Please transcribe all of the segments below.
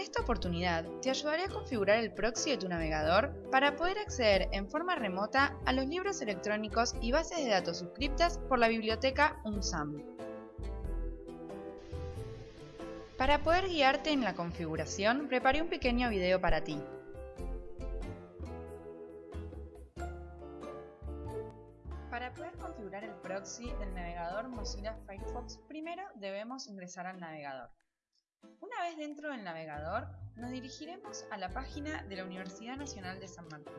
En esta oportunidad te ayudaré a configurar el proxy de tu navegador para poder acceder en forma remota a los libros electrónicos y bases de datos suscriptas por la biblioteca UNSAM. Para poder guiarte en la configuración, preparé un pequeño video para ti. Para poder configurar el proxy del navegador Mozilla Firefox, primero debemos ingresar al navegador. Una vez dentro del navegador, nos dirigiremos a la página de la Universidad Nacional de San Martín.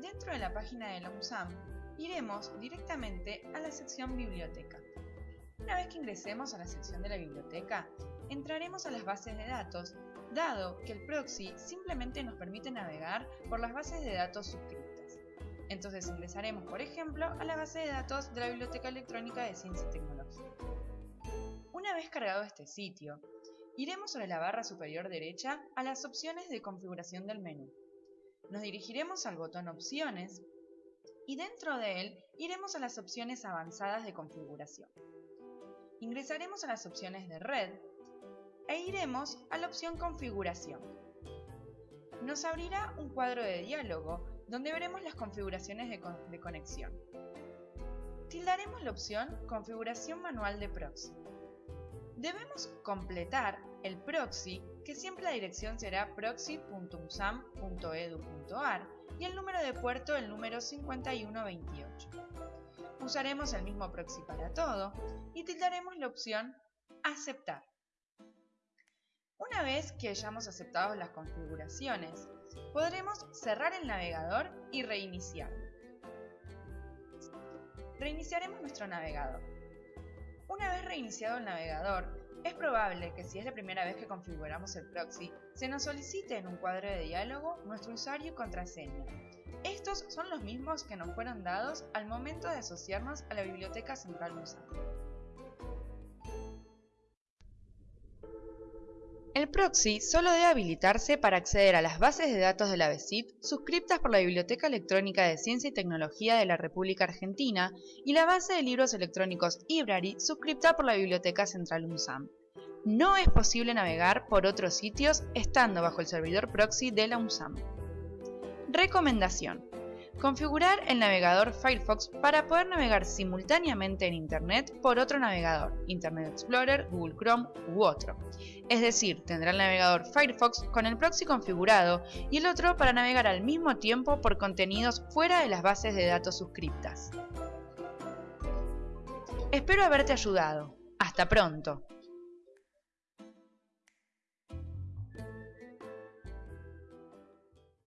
Dentro de la página de la UNSAM, iremos directamente a la sección Biblioteca. Una vez que ingresemos a la sección de la biblioteca, entraremos a las bases de datos, dado que el proxy simplemente nos permite navegar por las bases de datos suscritas. Entonces ingresaremos, por ejemplo, a la base de datos de la Biblioteca Electrónica de Ciencia y Tecnología. Una vez cargado este sitio, iremos sobre la barra superior derecha a las opciones de configuración del menú. Nos dirigiremos al botón Opciones y dentro de él iremos a las opciones avanzadas de configuración. Ingresaremos a las opciones de red e iremos a la opción Configuración. Nos abrirá un cuadro de diálogo donde veremos las configuraciones de, conexión. Tildaremos la opción Configuración manual de proxy. Debemos completar el proxy, que siempre la dirección será proxy.usam.edu.ar y el número de puerto el número 5128. Usaremos el mismo proxy para todo y tildaremos la opción Aceptar. Una vez que hayamos aceptado las configuraciones, podremos cerrar el navegador y reiniciarlo. Reiniciaremos nuestro navegador. Una vez reiniciado el navegador, es probable que si es la primera vez que configuramos el proxy, se nos solicite en un cuadro de diálogo nuestro usuario y contraseña. Estos son los mismos que nos fueron dados al momento de asociarnos a la Biblioteca Central UNSAM. El proxy solo debe habilitarse para acceder a las bases de datos de la BESIT suscriptas por la Biblioteca Electrónica de Ciencia y Tecnología de la República Argentina y la base de libros electrónicos Ibrary suscripta por la Biblioteca Central UNSAM. No es posible navegar por otros sitios estando bajo el servidor proxy de la UNSAM. Recomendación. Configurar el navegador Firefox para poder navegar simultáneamente en Internet por otro navegador, Internet Explorer, Google Chrome u otro. Es decir, tendrá el navegador Firefox con el proxy configurado y el otro para navegar al mismo tiempo por contenidos fuera de las bases de datos suscriptas. Espero haberte ayudado. Hasta pronto.